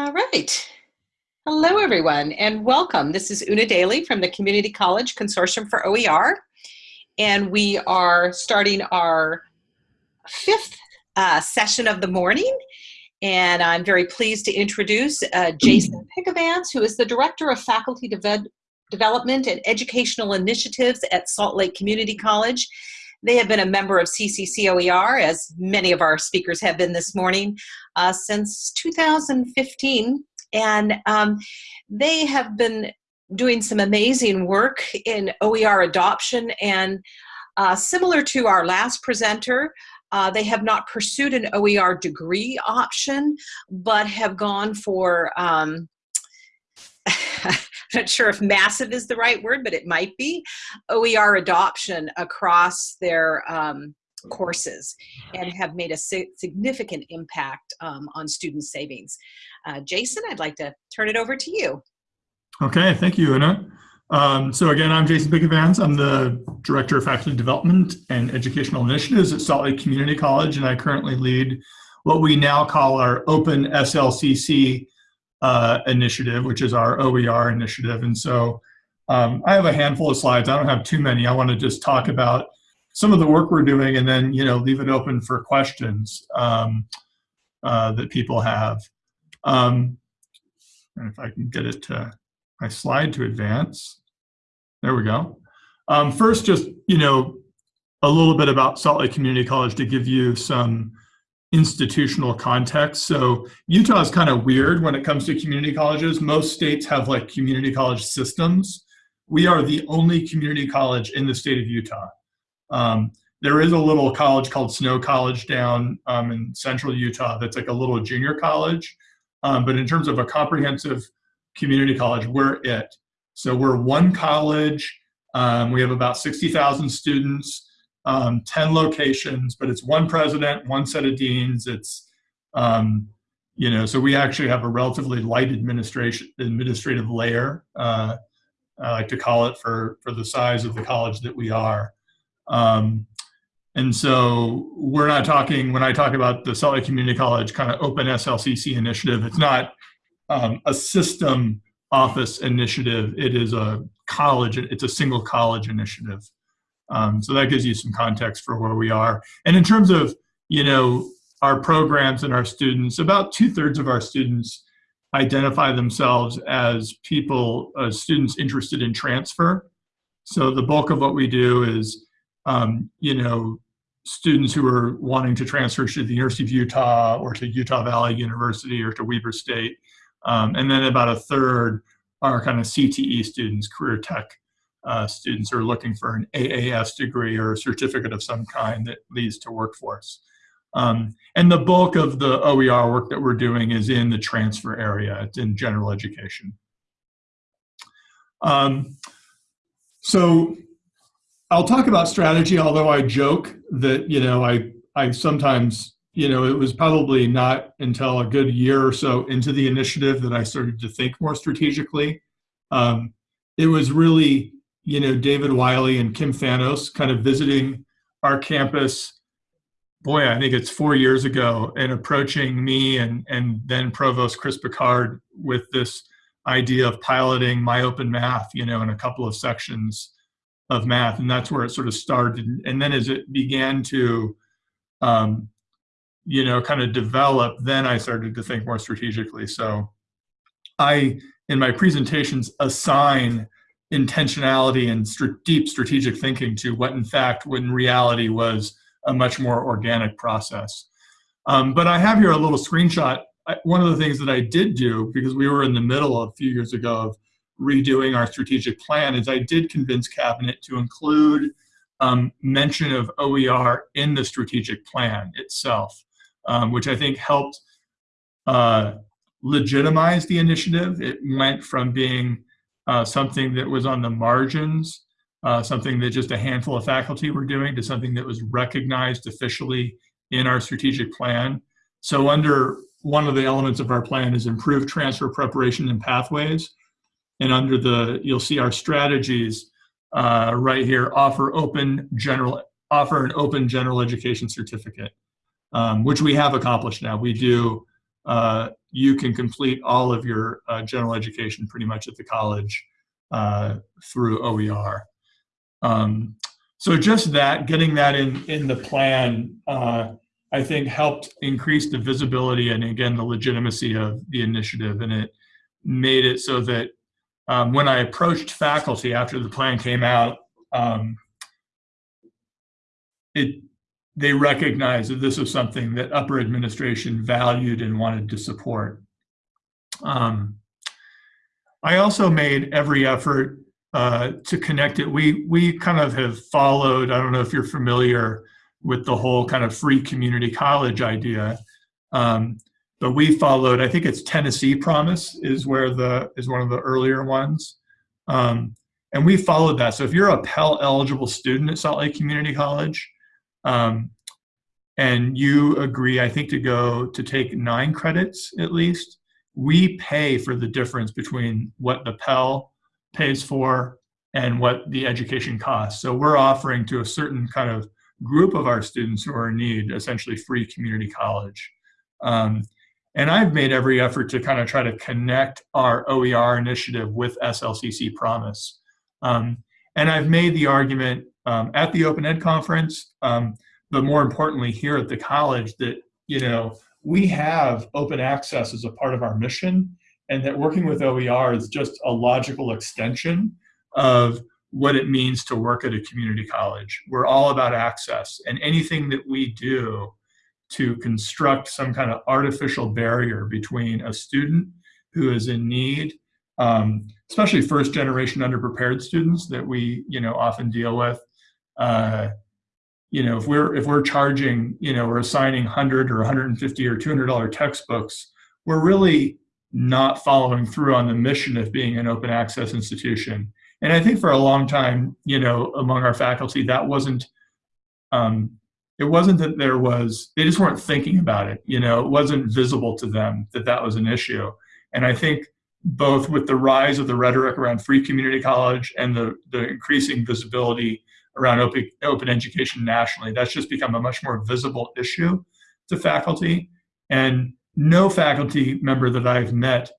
All right. Hello, everyone, and welcome. This is Una Daly from the Community College Consortium for OER, and we are starting our fifth uh, session of the morning. And I'm very pleased to introduce uh, Jason Pickavance, who is the Director of Faculty Deve Development and Educational Initiatives at Salt Lake Community College. They have been a member of CCCOER, as many of our speakers have been this morning, uh, since 2015. And um, they have been doing some amazing work in OER adoption and uh, similar to our last presenter, uh, they have not pursued an OER degree option, but have gone for, um, not sure if massive is the right word, but it might be, OER adoption across their um, courses and have made a significant impact um, on student savings. Uh, Jason, I'd like to turn it over to you. Okay, thank you, Una. Um, so again, I'm Jason Pickavance. I'm the Director of Faculty Development and Educational Initiatives at Salt Lake Community College, and I currently lead what we now call our Open SLCC uh, initiative, which is our OER initiative. And so um, I have a handful of slides. I don't have too many. I want to just talk about some of the work we're doing and then, you know, leave it open for questions um, uh, that people have. Um, and if I can get it to my slide to advance. There we go. Um, first, just, you know, a little bit about Salt Lake Community College to give you some institutional context. So Utah is kind of weird when it comes to community colleges. Most states have like community college systems. We are the only community college in the state of Utah. Um, there is a little college called Snow College down um, in central Utah that's like a little junior college. Um, but in terms of a comprehensive community college, we're it. So we're one college. Um, we have about 60,000 students, um, 10 locations, but it's one president, one set of deans. It's, um, you know, so we actually have a relatively light administration administrative layer. Uh, I like to call it for for the size of the college that we are. Um, and so we're not talking when I talk about the Salt Lake Community College kind of open SLCC initiative. It's not um, a system office initiative. It is a college, it's a single college initiative. Um, so that gives you some context for where we are. And in terms of, you know, our programs and our students, about two thirds of our students identify themselves as people, uh, students interested in transfer. So the bulk of what we do is, um, you know, students who are wanting to transfer to the University of Utah or to Utah Valley University or to Weber State. Um, and then about a third are kind of CTE students, career tech uh, students are looking for an AAS degree or a certificate of some kind that leads to workforce. Um, and the bulk of the OER work that we're doing is in the transfer area. It's in general education. Um, so I'll talk about strategy, although I joke that, you know, I, I sometimes you know, it was probably not until a good year or so into the initiative that I started to think more strategically. Um, it was really, you know, David Wiley and Kim Thanos kind of visiting our campus. Boy, I think it's four years ago, and approaching me and and then Provost Chris Picard with this idea of piloting MyOpenMath, you know, in a couple of sections of math, and that's where it sort of started. And then as it began to um, you know, kind of develop, then I started to think more strategically. So I, in my presentations, assign intentionality and st deep strategic thinking to what in fact, in reality was a much more organic process. Um, but I have here a little screenshot. I, one of the things that I did do, because we were in the middle a few years ago of redoing our strategic plan, is I did convince Cabinet to include um, mention of OER in the strategic plan itself um, which I think helped uh, legitimize the initiative. It went from being uh, something that was on the margins, uh, something that just a handful of faculty were doing, to something that was recognized officially in our strategic plan. So under one of the elements of our plan is improved transfer preparation and pathways. And under the, you'll see our strategies uh, right here, offer open general, offer an open general education certificate um, which we have accomplished now. We do uh, you can complete all of your uh, general education pretty much at the college uh, through OER. Um, so just that, getting that in, in the plan, uh, I think helped increase the visibility and again, the legitimacy of the initiative. And it made it so that um, when I approached faculty after the plan came out, um, it they recognized that this was something that upper administration valued and wanted to support. Um, I also made every effort uh, to connect it. We we kind of have followed. I don't know if you're familiar with the whole kind of free community college idea, um, but we followed. I think it's Tennessee Promise is where the is one of the earlier ones, um, and we followed that. So if you're a Pell eligible student at Salt Lake Community College, um, and you agree, I think, to go to take nine credits at least, we pay for the difference between what the Pell pays for and what the education costs. So we're offering to a certain kind of group of our students who are in need, essentially free community college. Um, and I've made every effort to kind of try to connect our OER initiative with SLCC Promise. Um, and I've made the argument um, at the Open Ed conference, um, but more importantly here at the college that, you know, we have open access as a part of our mission and that working with OER is just a logical extension of what it means to work at a community college. We're all about access and anything that we do to construct some kind of artificial barrier between a student who is in need, um, especially first generation underprepared students that we you know often deal with. Uh, you know, if we're if we're charging, you know, we're assigning 100 or 150 or 200 dollar textbooks, we're really not following through on the mission of being an open access institution. And I think for a long time, you know, among our faculty, that wasn't, um, it wasn't that there was, they just weren't thinking about it. You know, it wasn't visible to them that that was an issue. And I think both with the rise of the rhetoric around free community college and the, the increasing visibility around open, open education nationally, that's just become a much more visible issue to faculty. And no faculty member that I've met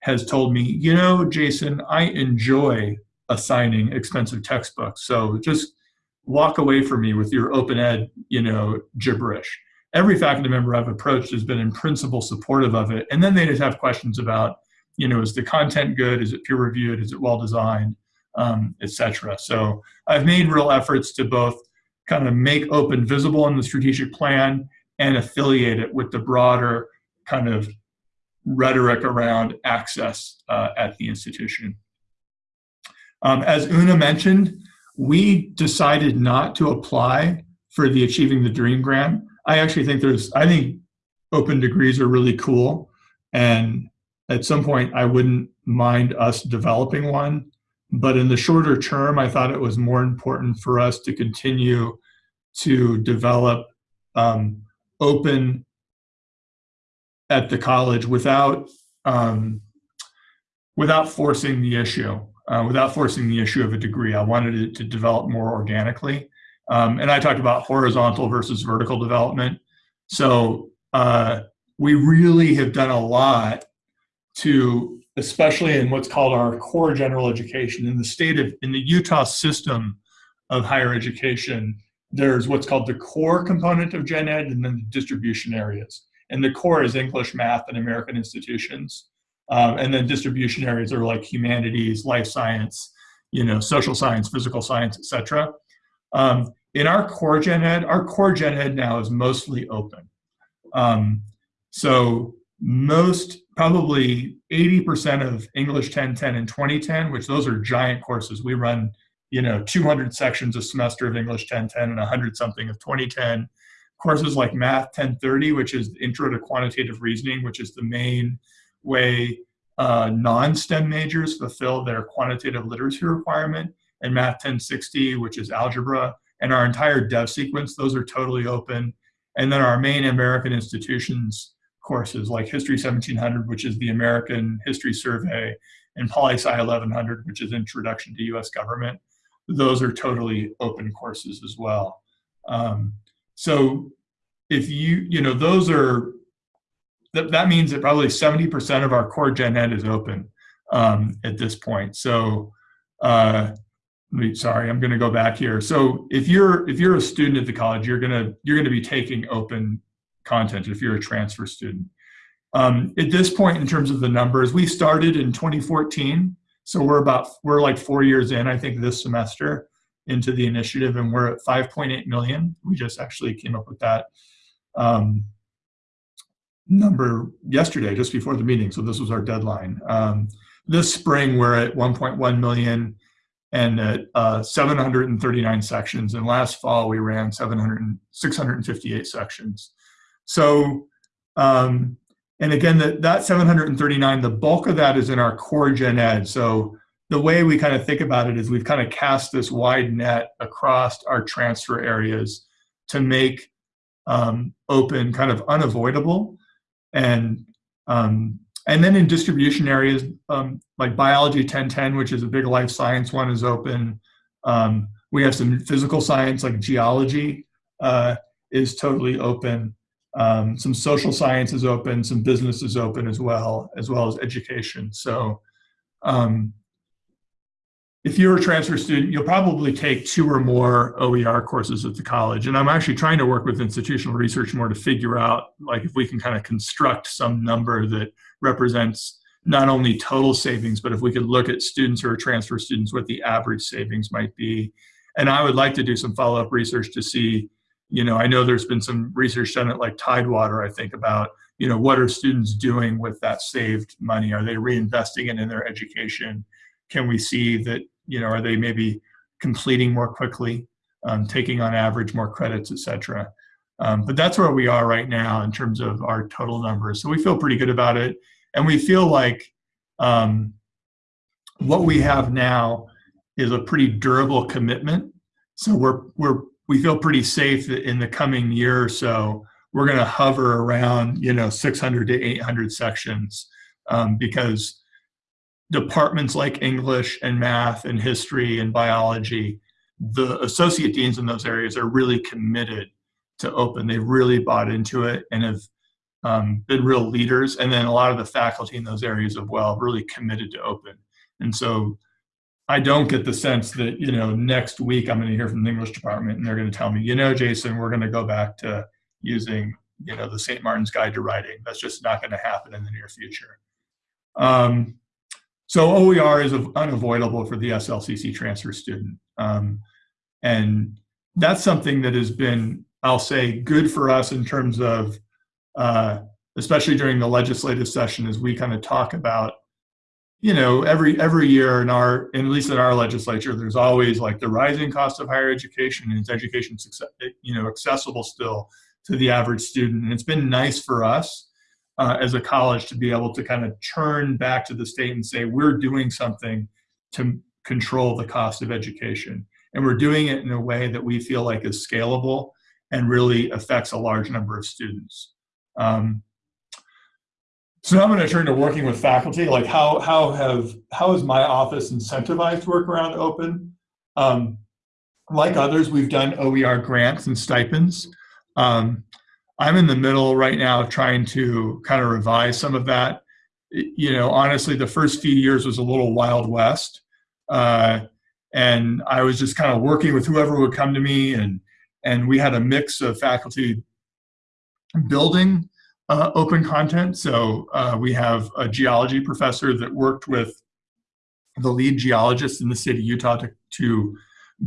has told me, you know, Jason, I enjoy assigning expensive textbooks. So just walk away from me with your open ed, you know, gibberish. Every faculty member I've approached has been in principle supportive of it. And then they just have questions about, you know, is the content good? Is it peer reviewed? Is it well designed? Um, Etc. So I've made real efforts to both kind of make open visible in the strategic plan and affiliate it with the broader kind of rhetoric around access uh, at the institution. Um, as Una mentioned, we decided not to apply for the Achieving the Dream grant. I actually think there's, I think open degrees are really cool. And at some point, I wouldn't mind us developing one. But in the shorter term, I thought it was more important for us to continue to develop um, open at the college without um, without forcing the issue uh, without forcing the issue of a degree. I wanted it to develop more organically. Um, and I talked about horizontal versus vertical development. So uh, we really have done a lot to, especially in what's called our core general education in the state of, in the Utah system of higher education, there's what's called the core component of gen ed and then the distribution areas. And the core is English, math, and American institutions. Um, and then distribution areas are like humanities, life science, you know, social science, physical science, etc. Um, in our core gen ed, our core gen ed now is mostly open. Um, so most, probably 80% of English 1010 and 2010, which those are giant courses. We run, you know, 200 sections a semester of English 1010 and 100 something of 2010. Courses like Math 1030, which is Intro to Quantitative Reasoning, which is the main way uh, non-STEM majors fulfill their quantitative literacy requirement, and Math 1060, which is algebra, and our entire dev sequence, those are totally open. And then our main American institutions courses like History 1700, which is the American History Survey, and Poli Sci 1100, which is Introduction to US Government, those are totally open courses as well. Um, so if you, you know, those are th that means that probably 70% of our core gen ed is open um, at this point. So, uh, sorry, I'm going to go back here. So if you're if you're a student at the college, you're gonna you're gonna be taking open content if you're a transfer student. Um, at this point, in terms of the numbers, we started in 2014, so we're about we're like four years in, I think, this semester into the initiative, and we're at 5.8 million. We just actually came up with that um, number yesterday, just before the meeting. So this was our deadline. Um, this spring, we're at 1.1 million and at uh, 739 sections. And last fall, we ran 700, 658 sections. So, um, and again, that, that 739, the bulk of that is in our core gen ed. So the way we kind of think about it is we've kind of cast this wide net across our transfer areas to make um, open kind of unavoidable. And um, and then in distribution areas, um, like biology 1010, which is a big life science one, is open. Um, we have some physical science like geology uh, is totally open. Um, some social science is open, some business is open as well, as well as education. So um, if you're a transfer student, you'll probably take two or more OER courses at the college. And I'm actually trying to work with institutional research more to figure out like if we can kind of construct some number that represents not only total savings, but if we could look at students who are transfer students, what the average savings might be. And I would like to do some follow-up research to see, you know, I know there's been some research done at like Tidewater, I think, about, you know, what are students doing with that saved money? Are they reinvesting it in their education? Can we see that, you know, are they maybe completing more quickly, um, taking on average more credits, et cetera? Um, but that's where we are right now in terms of our total numbers. So we feel pretty good about it. And we feel like um, what we have now is a pretty durable commitment. So we're, we're, we feel pretty safe that in the coming year or so, we're going to hover around, you know, 600 to 800 sections um, because departments like English and math and history and biology, the associate deans in those areas are really committed to open. They've really bought into it and have um, been real leaders. And then a lot of the faculty in those areas as well really committed to open. And so I don't get the sense that, you know, next week I'm going to hear from the English department and they're going to tell me, you know, Jason, we're going to go back to using, you know, the St. Martin's Guide to Writing. That's just not going to happen in the near future. Um, so OER is unavoidable for the SLCC transfer student. Um, and that's something that has been, I'll say, good for us in terms of, uh, especially during the legislative session, as we kind of talk about, you know, every every year in our, at least in our legislature, there's always like the rising cost of higher education and is education, you know, accessible still to the average student. And it's been nice for us uh, as a college to be able to kind of turn back to the state and say, we're doing something to control the cost of education. And we're doing it in a way that we feel like is scalable and really affects a large number of students. Um, so now I'm going to turn to working with faculty. Like how how have how is my office incentivized work around open? Um, like others, we've done OER grants and stipends. Um, I'm in the middle right now trying to kind of revise some of that. You know, honestly, the first few years was a little wild west. Uh, and I was just kind of working with whoever would come to me and and we had a mix of faculty building uh, open content. So uh, we have a geology professor that worked with the lead geologist in the state of Utah to, to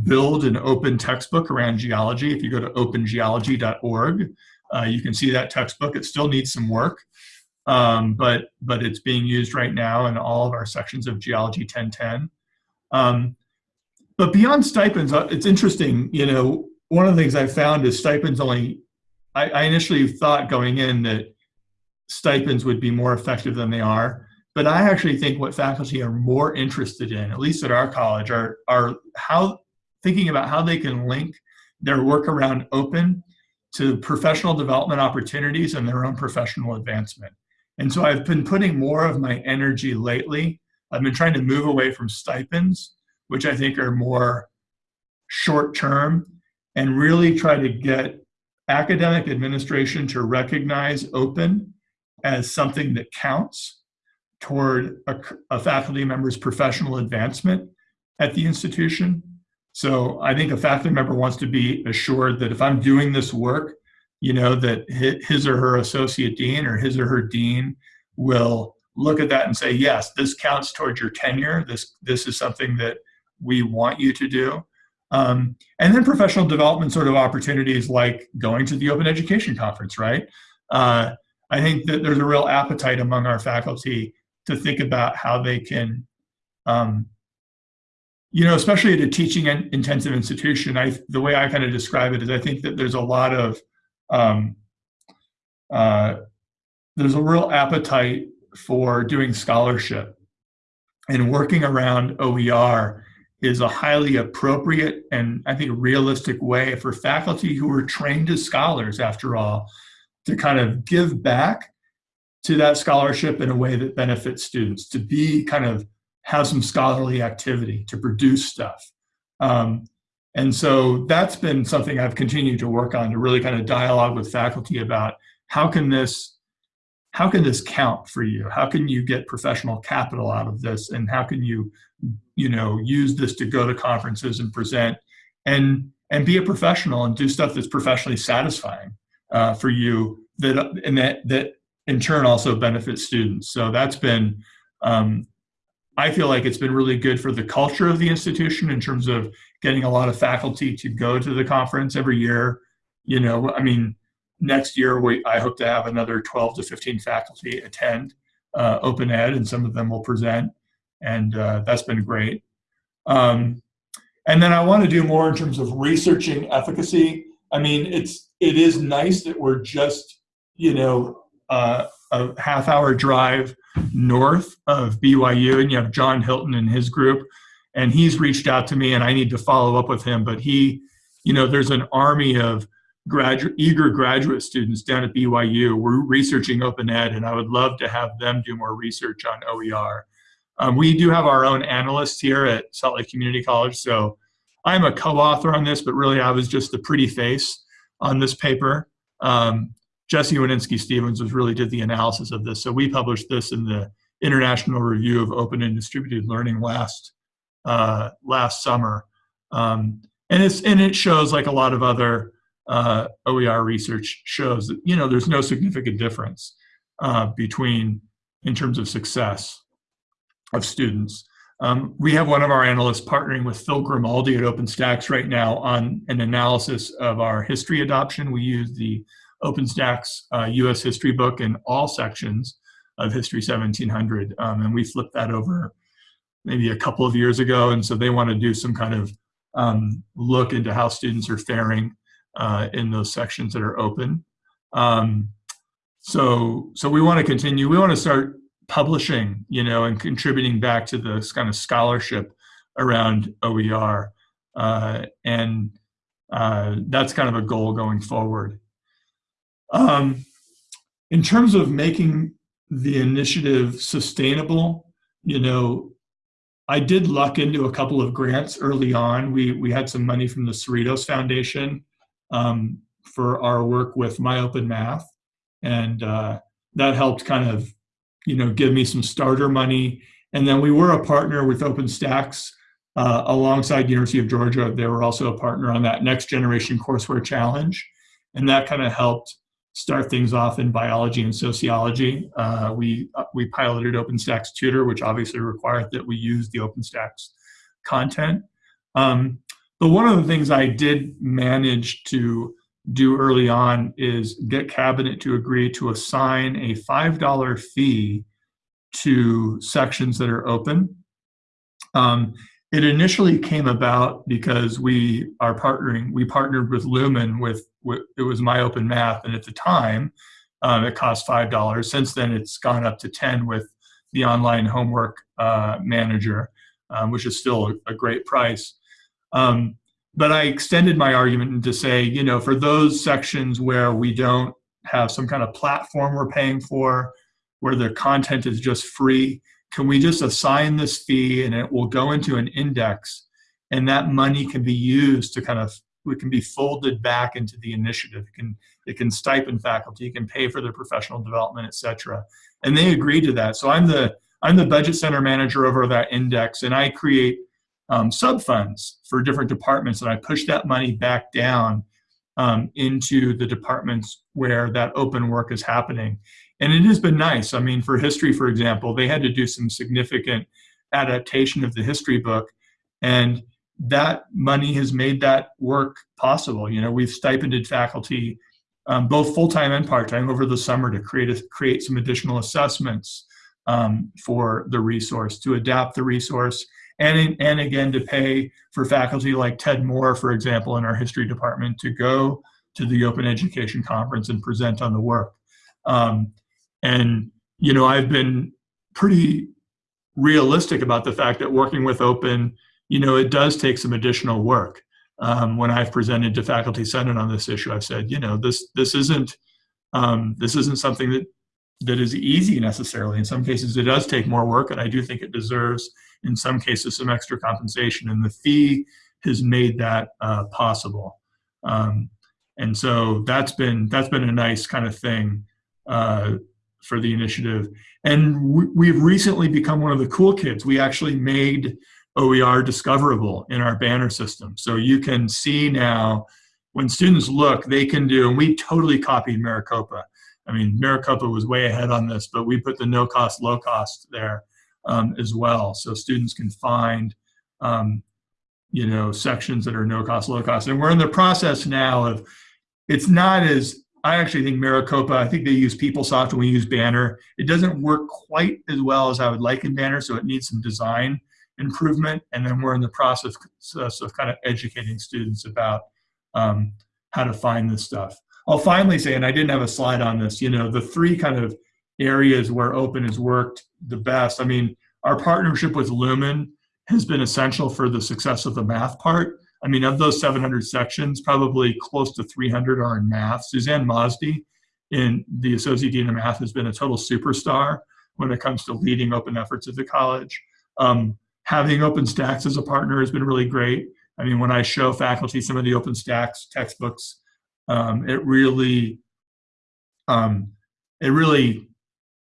build an open textbook around geology. If you go to opengeology.org, uh, you can see that textbook. It still needs some work, um, but, but it's being used right now in all of our sections of Geology 1010. Um, but beyond stipends, uh, it's interesting, you know, one of the things I found is stipends only, I, I initially thought going in that stipends would be more effective than they are. But I actually think what faculty are more interested in, at least at our college, are, are how thinking about how they can link their work around open to professional development opportunities and their own professional advancement. And so I've been putting more of my energy lately. I've been trying to move away from stipends, which I think are more short term, and really try to get academic administration to recognize open as something that counts toward a, a faculty member's professional advancement at the institution. So I think a faculty member wants to be assured that if I'm doing this work, you know, that his or her associate dean or his or her dean will look at that and say, yes, this counts towards your tenure. This, this is something that we want you to do. Um, and then professional development sort of opportunities like going to the Open Education Conference, right? Uh, I think that there's a real appetite among our faculty to think about how they can, um, you know, especially at a teaching intensive institution, I, the way I kind of describe it is I think that there's a lot of, um, uh, there's a real appetite for doing scholarship. And working around OER is a highly appropriate and I think realistic way for faculty who are trained as scholars, after all, to kind of give back to that scholarship in a way that benefits students, to be kind of have some scholarly activity, to produce stuff. Um, and so that's been something I've continued to work on to really kind of dialogue with faculty about how can this how can this count for you? How can you get professional capital out of this? And how can you, you know, use this to go to conferences and present and and be a professional and do stuff that's professionally satisfying uh, for you that and that that in turn also benefits students. So that's been um, I feel like it's been really good for the culture of the institution in terms of getting a lot of faculty to go to the conference every year. You know, I mean, next year, we, I hope to have another 12 to 15 faculty attend uh, Open Ed, and some of them will present, and uh, that's been great. Um, and then I want to do more in terms of researching efficacy. I mean, it's it is nice that we're just you know uh, a half hour drive north of BYU, and you have John Hilton and his group, and he's reached out to me, and I need to follow up with him. But he, you know, there's an army of graduate, eager graduate students down at BYU. We're researching open ed, and I would love to have them do more research on OER. Um, we do have our own analysts here at Salt Lake Community College, so I'm a co-author on this, but really I was just the pretty face on this paper. Um, Jesse Winitzky-Stephens was really did the analysis of this, so we published this in the International Review of Open and Distributed Learning last uh, last summer, um, and it's and it shows like a lot of other uh, OER research shows that you know there's no significant difference uh, between in terms of success of students. Um, we have one of our analysts partnering with Phil Grimaldi at OpenStax right now on an analysis of our history adoption. We use the OpenStax uh, U.S. history book in all sections of History 1700, um, and we flipped that over maybe a couple of years ago, and so they want to do some kind of um, look into how students are faring uh, in those sections that are open. Um, so, so we want to continue. We want to start publishing, you know, and contributing back to this kind of scholarship around OER, uh, and uh, that's kind of a goal going forward. Um, in terms of making the initiative sustainable, you know, I did luck into a couple of grants early on. We we had some money from the Cerritos Foundation um, for our work with MyOpenMath, and uh, that helped kind of, you know, give me some starter money. And then we were a partner with OpenStax uh, alongside University of Georgia. They were also a partner on that Next Generation Courseware Challenge, and that kind of helped start things off in biology and sociology. Uh, we uh, we piloted OpenStax Tutor, which obviously required that we use the OpenStax content. Um, but one of the things I did manage to do early on is get cabinet to agree to assign a $5 fee to sections that are open. Um, it initially came about because we are partnering, we partnered with Lumen with, with it was MyOpenMath, and at the time um, it cost $5. Since then it's gone up to 10 with the online homework uh, manager, um, which is still a, a great price. Um, but I extended my argument to say, you know, for those sections where we don't have some kind of platform we're paying for, where the content is just free, can we just assign this fee and it will go into an index and that money can be used to kind of it can be folded back into the initiative. It can it can stipend faculty, it can pay for their professional development, etc. And they agreed to that. So I'm the I'm the budget center manager over that index, and I create um, sub funds for different departments, and I push that money back down um, into the departments where that open work is happening. And it has been nice. I mean, for history, for example, they had to do some significant adaptation of the history book, and that money has made that work possible. You know, we've stipended faculty, um, both full-time and part-time, over the summer to create a, create some additional assessments um, for the resource, to adapt the resource, and, and again to pay for faculty like Ted Moore, for example, in our history department to go to the Open Education Conference and present on the work. Um, and, you know, I've been pretty realistic about the fact that working with Open, you know, it does take some additional work. Um, when I've presented to Faculty Senate on this issue, I've said, you know, this this isn't um, this isn't something that that is easy necessarily. In some cases, it does take more work, and I do think it deserves in some cases some extra compensation and the fee has made that uh, possible. Um, and so that's been that's been a nice kind of thing uh, for the initiative. And we, have recently become one of the cool kids. We actually made OER discoverable in our banner system. So you can see now when students look they can do and we totally copied Maricopa. I mean Maricopa was way ahead on this but we put the no cost low cost there um, as well. So students can find, um, you know, sections that are no cost, low cost. And we're in the process now of, it's not as, I actually think Maricopa, I think they use PeopleSoft and we use Banner. It doesn't work quite as well as I would like in Banner, so it needs some design improvement. And then we're in the process of kind of educating students about um, how to find this stuff. I'll finally say, and I didn't have a slide on this, you know, the three kind of areas where open has worked the best. I mean, our partnership with Lumen has been essential for the success of the math part. I mean, of those 700 sections, probably close to 300 are in math. Suzanne Mosdy in the Associate Dean of Math has been a total superstar when it comes to leading open efforts at the college. Um, having OpenStax as a partner has been really great. I mean, when I show faculty some of the OpenStax textbooks, um, it really, um, it really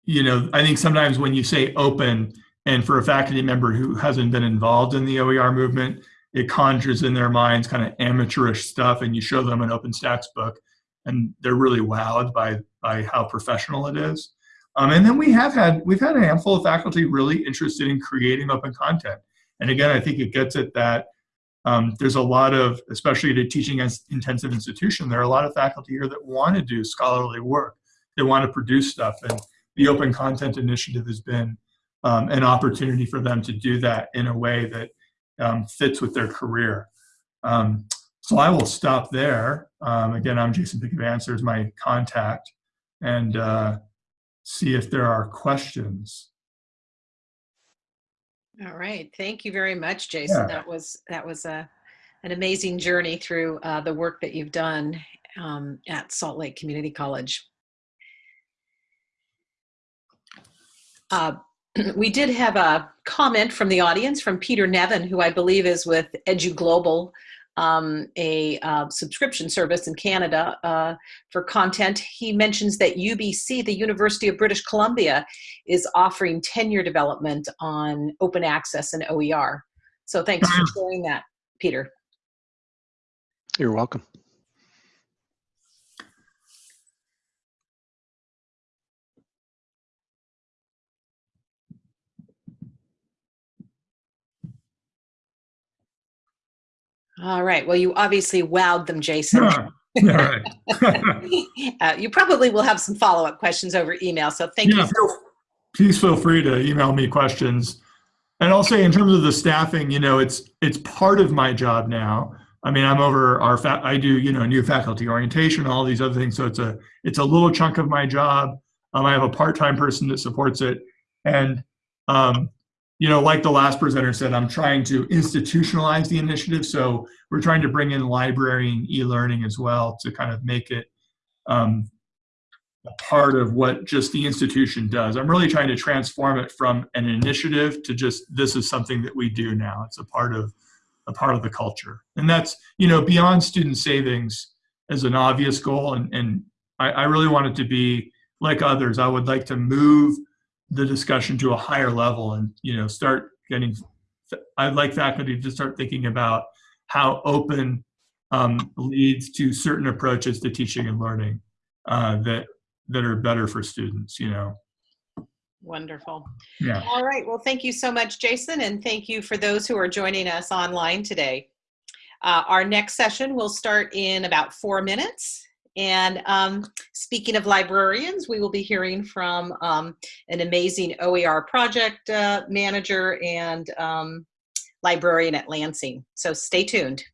you know, I think sometimes when you say open, and for a faculty member who hasn't been involved in the OER movement, it conjures in their minds kind of amateurish stuff, and you show them an OpenStax book, and they're really wowed by by how professional it is. Um, and then we have had we've had a handful of faculty really interested in creating open content. And again, I think it gets at that. Um, there's a lot of, especially at a teaching intensive institution, there are a lot of faculty here that want to do scholarly work. They want to produce stuff, and the Open Content Initiative has been um, an opportunity for them to do that in a way that um, fits with their career. Um, so I will stop there. Um, again, I'm Jason Pickett There's my contact, and uh, see if there are questions. All right, thank you very much, Jason. Yeah. That was that was a an amazing journey through uh, the work that you've done um, at Salt Lake Community College. Uh, we did have a comment from the audience from Peter Nevin, who I believe is with Edu Global, um, a uh, subscription service in Canada uh, for content. He mentions that UBC, the University of British Columbia, is offering tenure development on open access and OER. So thanks for sharing that, Peter. You're welcome. All right. Well, you obviously wowed them, Jason. Yeah. uh, you probably will have some follow-up questions over email. So thank yeah, you. Feel, please feel free to email me questions. And I'll say in terms of the staffing, you know, it's it's part of my job now. I mean, I'm over our fa- I do you know new faculty orientation, all these other things. So it's a it's a little chunk of my job. Um, I have a part-time person that supports it, and um, you know, like the last presenter said, I'm trying to institutionalize the initiative. So we're trying to bring in library and e-learning as well to kind of make it um, a part of what just the institution does. I'm really trying to transform it from an initiative to just this is something that we do now. It's a part of a part of the culture. And that's, you know, beyond student savings as an obvious goal. And, and I, I really want it to be like others. I would like to move the discussion to a higher level and, you know, start getting, I'd like faculty to start thinking about how open um, leads to certain approaches to teaching and learning uh, that that are better for students. You know. Wonderful. Yeah. All right. Well, thank you so much, Jason, and thank you for those who are joining us online today. Uh, our next session will start in about four minutes. And um, speaking of librarians, we will be hearing from um, an amazing OER project uh, manager and um, librarian at Lansing. So stay tuned.